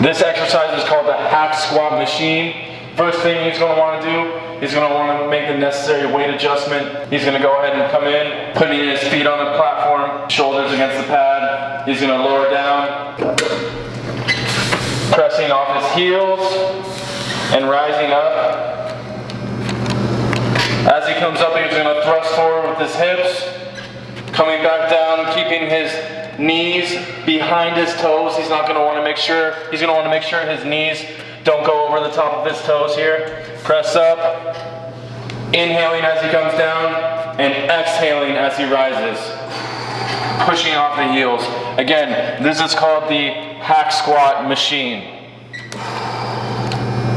This exercise is called the hack squat machine. First thing he's going to want to do, he's going to want to make the necessary weight adjustment. He's going to go ahead and come in, putting his feet on the platform, shoulders against the pad. He's going to lower down, pressing off his heels and rising up. As he comes up, he's going to thrust forward with his hips, coming back down, keeping his knees behind his toes. He's not going to want to make sure, he's going to want to make sure his knees don't go over the top of his toes here. Press up, inhaling as he comes down, and exhaling as he rises. Pushing off the heels. Again, this is called the hack squat machine.